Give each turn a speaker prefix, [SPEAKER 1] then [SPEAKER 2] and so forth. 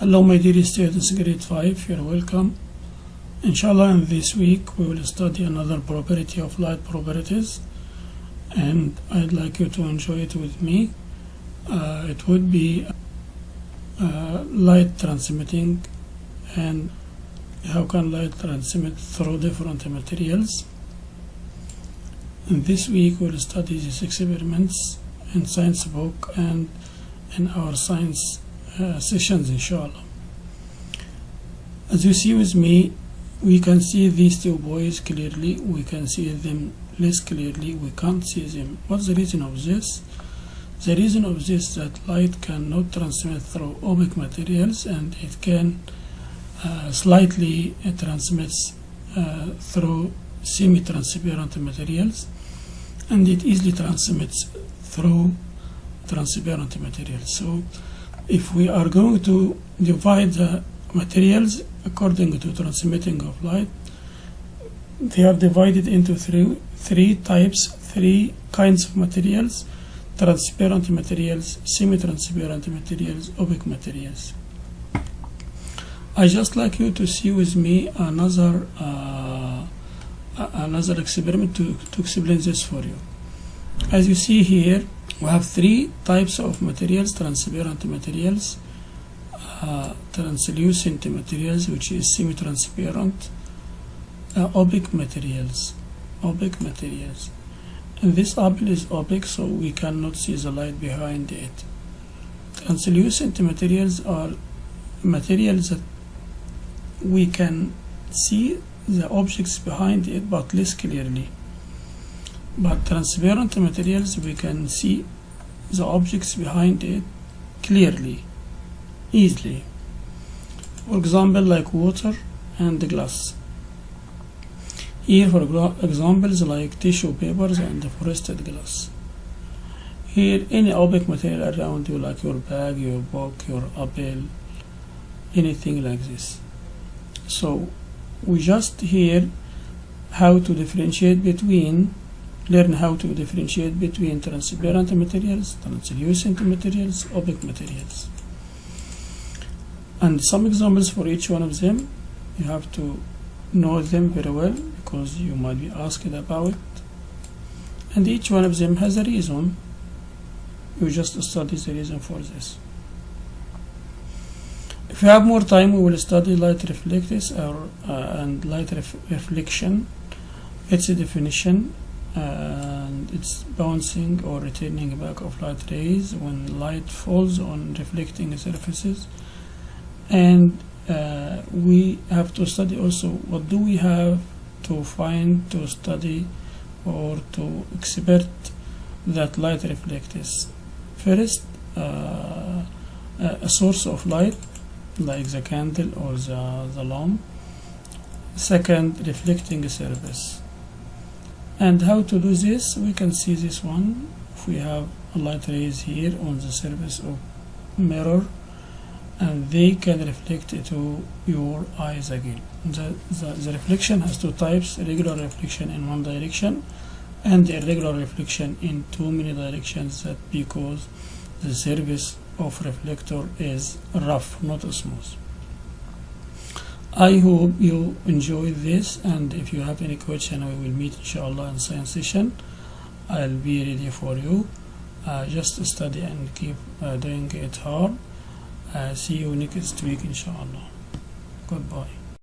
[SPEAKER 1] Hello my dear students grade 5 you're welcome. Inshallah in this week we will study another property of light properties and I'd like you to enjoy it with me. Uh, it would be uh, light transmitting and how can light transmit through different materials? This week we'll study these experiments in science book and in our science sessions inshallah. As you see with me we can see these two boys clearly we can see them less clearly we can't see them. What's the reason of this? The reason of this is that light cannot transmit through opaque materials and it can uh, slightly uh, transmits uh, through semi-transparent materials and it easily transmits through transparent materials. So if we are going to divide the materials according to transmitting of light they are divided into three three types three kinds of materials transparent materials semi-transparent materials opaque materials. I just like you to see with me another uh, another experiment to, to explain this for you. As you see here we have three types of materials transparent materials uh, translucent materials which is semi-transparent uh, opaque materials opaque materials. And this apple is opaque so we cannot see the light behind it. Translucent materials are materials that we can see the objects behind it but less clearly but transparent materials we can see the objects behind it clearly easily. For example like water and glass. Here for examples like tissue papers and frosted glass. Here any opaque material around you like your bag your book your apple anything like this. So we just here how to differentiate between learn how to differentiate between transparent materials, translucent materials, opaque materials. And some examples for each one of them, you have to know them very well because you might be asked about it. And each one of them has a reason. You just study the reason for this. If you have more time, we will study light reflectors or, uh, and light ref reflection, its a definition, and it's bouncing or returning back of light rays when light falls on reflecting surfaces. And uh, we have to study also what do we have to find to study or to expert that light reflects first uh, a source of light like the candle or the, the lamp. Second reflecting surface and how to do this? We can see this one. If we have a light rays here on the surface of mirror and they can reflect to your eyes again. The, the, the reflection has two types regular reflection in one direction and irregular reflection in too many directions that because the surface of reflector is rough not smooth I hope you enjoy this and if you have any question we will meet inshallah in science session. I'll be ready for you. Uh, just study and keep uh, doing it hard. Uh, see you next week inshallah. Goodbye